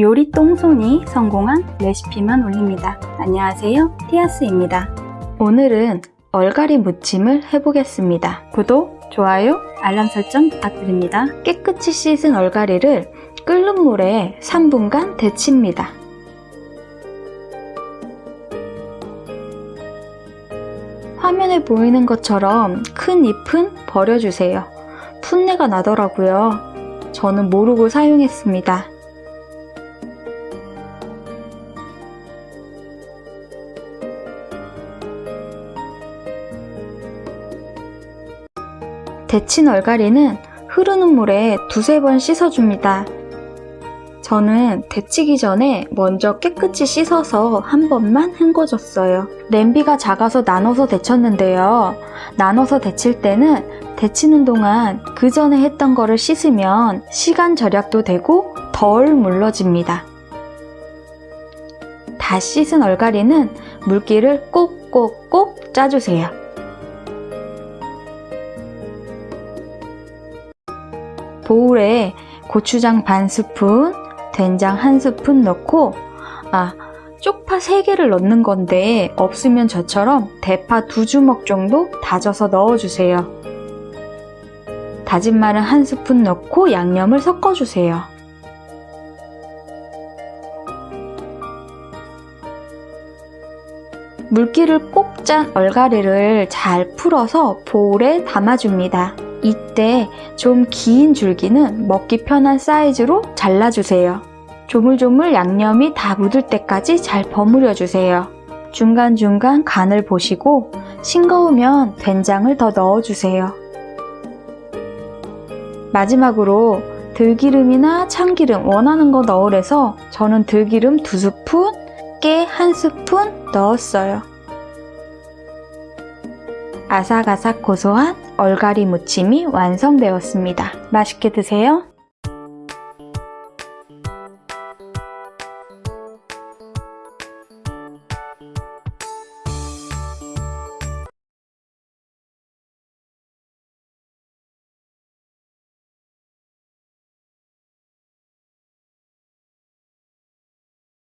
요리 똥손이 성공한 레시피만 올립니다. 안녕하세요. 티아스입니다. 오늘은 얼갈이 무침을 해보겠습니다. 구독, 좋아요, 알람 설정 부탁드립니다. 깨끗이 씻은 얼갈이를 끓는 물에 3분간 데칩니다. 화면에 보이는 것처럼 큰 잎은 버려주세요. 풋내가 나더라고요. 저는 모르고 사용했습니다. 데친 얼갈이는 흐르는 물에 두세 번 씻어줍니다. 저는 데치기 전에 먼저 깨끗이 씻어서 한 번만 헹궈줬어요. 냄비가 작아서 나눠서 데쳤는데요. 나눠서 데칠 때는 데치는 동안 그 전에 했던 거를 씻으면 시간 절약도 되고 덜 물러집니다. 다 씻은 얼갈이는 물기를 꼭꼭꼭 짜주세요. 보울에 고추장 반 스푼, 된장 한 스푼 넣고 아 쪽파 3개를 넣는 건데 없으면 저처럼 대파 두 주먹 정도 다져서 넣어주세요. 다진 마늘 한 스푼 넣고 양념을 섞어주세요. 물기를 꼭 짠 얼갈이를 잘 풀어서 보울에 담아줍니다. 이때 좀 긴 줄기는 먹기 편한 사이즈로 잘라주세요. 조물조물 양념이 다 묻을 때까지 잘 버무려 주세요. 중간중간 간을 보시고 싱거우면 된장을 더 넣어주세요. 마지막으로 들기름이나 참기름 원하는 거 넣으래서 저는 들기름 두 스푼, 깨한 스푼 넣었어요. 아삭아삭 고소한 얼갈이 무침이 완성되었습니다. 맛있게 드세요.